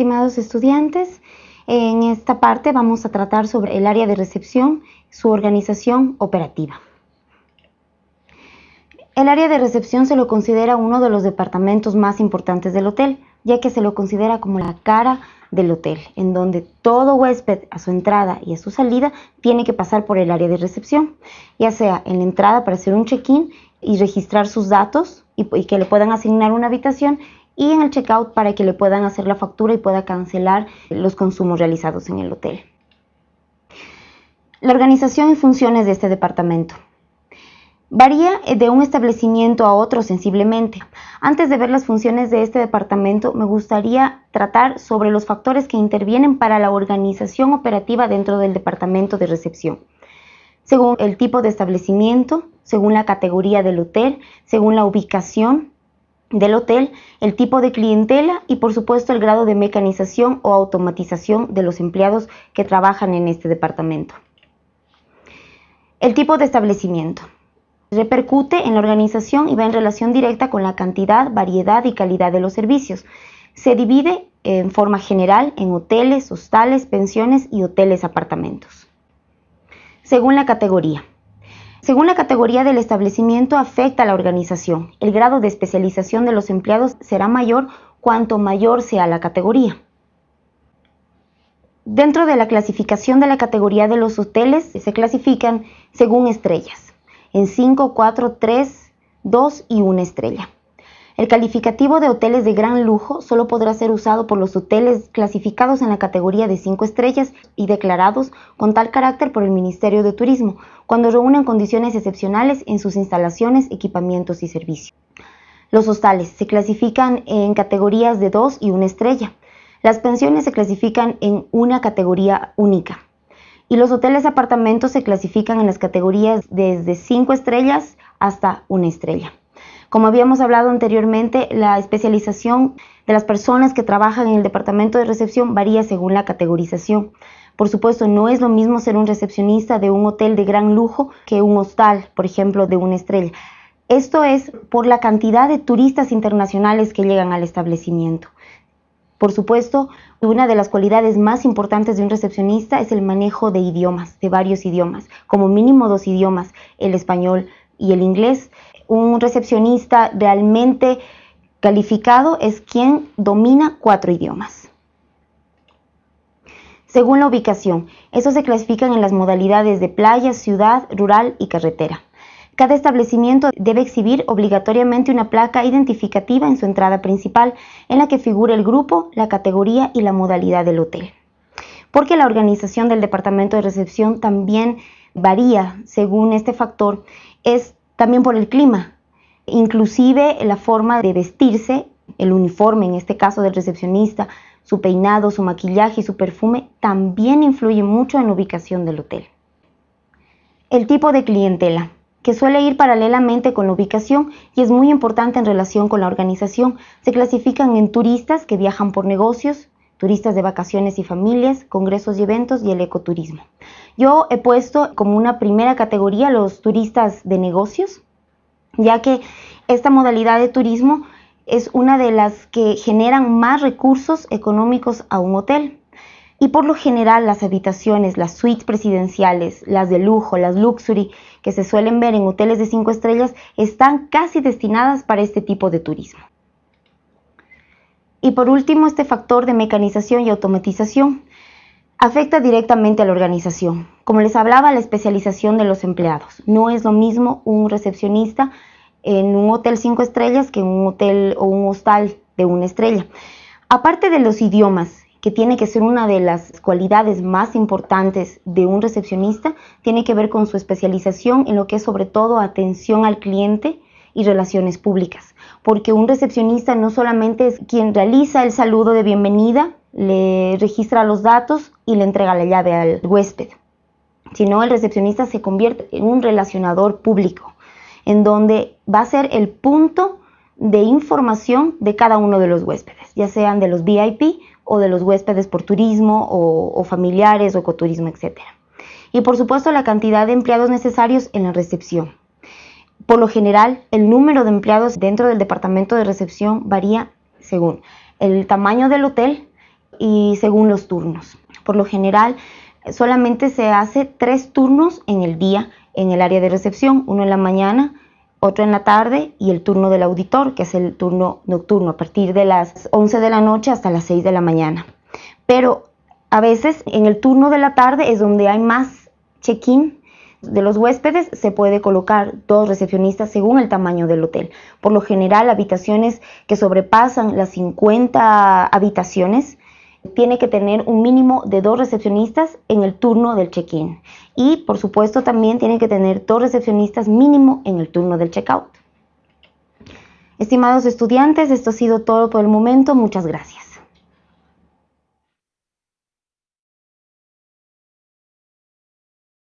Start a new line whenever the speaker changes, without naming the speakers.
estimados estudiantes. En esta parte vamos a tratar sobre el área de recepción, su organización operativa. El área de recepción se lo considera uno de los departamentos más importantes del hotel, ya que se lo considera como la cara del hotel, en donde todo huésped a su entrada y a su salida tiene que pasar por el área de recepción, ya sea en la entrada para hacer un check-in y registrar sus datos y, que le puedan asignar una habitación y en el checkout para que le puedan hacer la factura y pueda cancelar los consumos realizados en el hotel. La organización y funciones de este departamento. Varía de un establecimiento a otro sensiblemente. Antes de ver las funciones de este departamento, me gustaría tratar sobre los factores que intervienen para la organización operativa dentro del departamento de recepción. Según el tipo de establecimiento, según la categoría del hotel, según la ubicación del hotel, el tipo de clientela y por supuesto el grado de mecanización o automatización de los empleados que trabajan en este departamento. El tipo de establecimiento. Repercute en la organización y va en relación directa con la cantidad, variedad y calidad de los servicios. Se divide en forma general en hoteles, hostales, pensiones y hoteles apartamentos. Según la categoría. Según la categoría del establecimiento afecta a la organización. El grado de especialización de los empleados será mayor cuanto mayor sea la categoría. Dentro de la clasificación de la categoría de los hoteles se clasifican según estrellas en 5, 4, 3, 2 y 1 estrella. El calificativo de hoteles de gran lujo solo podrá ser usado por los hoteles clasificados en la categoría de 5 estrellas y declarados con tal carácter por el Ministerio de Turismo, cuando reúnen condiciones excepcionales en sus instalaciones, equipamientos y servicios. Los hostales se clasifican en categorías de 2 y 1 estrella. Las pensiones se clasifican en una categoría única y los hoteles apartamentos se clasifican en las categorías desde 5 estrellas hasta una estrella. Como habíamos hablado anteriormente, la especialización de las personas que trabajan en el departamento de recepción varía según la categorización. Por supuesto, no es lo mismo ser un recepcionista de un hotel de gran lujo que un hostal, por ejemplo, de una estrella. Esto es por la cantidad de turistas internacionales que llegan al establecimiento. Por supuesto, una de las cualidades más importantes de un recepcionista es el manejo de idiomas, de varios idiomas, como mínimo dos idiomas, el español y el inglés. Un recepcionista realmente calificado es quien domina cuatro idiomas. Según la ubicación, eso se clasifican en las modalidades de playa, ciudad, rural y carretera. Cada establecimiento debe exhibir obligatoriamente una placa identificativa en su entrada principal en la que figure el grupo, la categoría y la modalidad del hotel. Porque la organización del departamento de recepción también varía según este factor, es también por el clima, inclusive la forma de vestirse, el uniforme en este caso del recepcionista, su peinado, su maquillaje y su perfume también influye mucho en la ubicación del hotel. El tipo de clientela que suele ir paralelamente con la ubicación y es muy importante en relación con la organización. Se clasifican en turistas que viajan por negocios, turistas de vacaciones y familias, congresos y eventos y el ecoturismo. Yo he puesto como una primera categoría los turistas de negocios, ya que esta modalidad de turismo es una de las que generan más recursos económicos a un hotel. Y por lo general las habitaciones, las suites presidenciales, las de lujo, las luxury, que se suelen ver en hoteles de cinco estrellas, están casi destinadas para este tipo de turismo. Y por último, este factor de mecanización y automatización afecta directamente a la organización. Como les hablaba, la especialización de los empleados. No es lo mismo un recepcionista en un hotel cinco estrellas que en un hotel o un hostal de una estrella. Aparte de los idiomas, que tiene que ser una de las cualidades más importantes de un recepcionista, tiene que ver con su especialización en lo que es sobre todo atención al cliente y relaciones públicas, porque un recepcionista no solamente es quien realiza el saludo de bienvenida, le registra los datos y le entrega la llave al huésped, sino el recepcionista se convierte en un relacionador público, en donde va a ser el punto de información de cada uno de los huéspedes, ya sean de los VIP o de los huéspedes por turismo o, familiares o ecoturismo, etc. Y por supuesto la cantidad de empleados necesarios en la recepción. Por lo general, el número de empleados dentro del departamento de recepción varía según el tamaño del hotel y según los turnos. Por lo general, solamente se hace tres turnos en el día en el área de recepción, uno en la mañana, otro en la tarde y el turno del auditor, que es el turno nocturno, a partir de las 11 de la noche hasta las 6 de la mañana. Pero a veces en el turno de la tarde es donde hay más check-in de los huéspedes, se puede colocar dos recepcionistas según el tamaño del hotel. Por lo general, habitaciones que sobrepasan las 50 habitaciones tiene que tener un mínimo de dos recepcionistas en el turno del check-in. Y por supuesto también tiene que tener dos recepcionistas mínimo en el turno del check-out. Estimados estudiantes, esto ha sido todo por el momento. Muchas gracias.